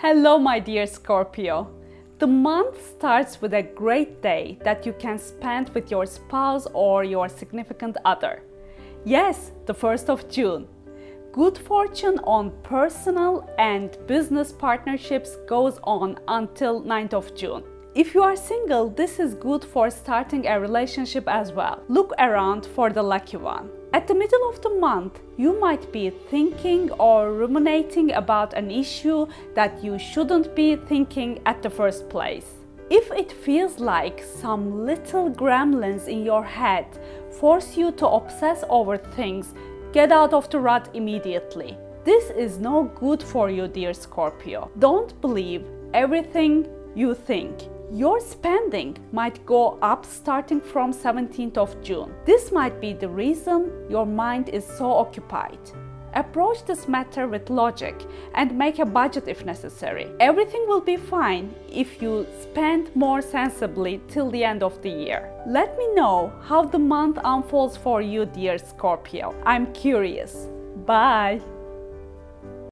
Hello, my dear Scorpio. The month starts with a great day that you can spend with your spouse or your significant other. Yes, the 1st of June. Good fortune on personal and business partnerships goes on until 9th of June. If you are single, this is good for starting a relationship as well. Look around for the lucky one. At the middle of the month, you might be thinking or ruminating about an issue that you shouldn't be thinking at the first place. If it feels like some little gremlins in your head force you to obsess over things, get out of the rut immediately. This is no good for you, dear Scorpio. Don't believe everything you think. Your spending might go up starting from 17th of June. This might be the reason your mind is so occupied. Approach this matter with logic and make a budget if necessary. Everything will be fine if you spend more sensibly till the end of the year. Let me know how the month unfolds for you, dear Scorpio. I'm curious. Bye!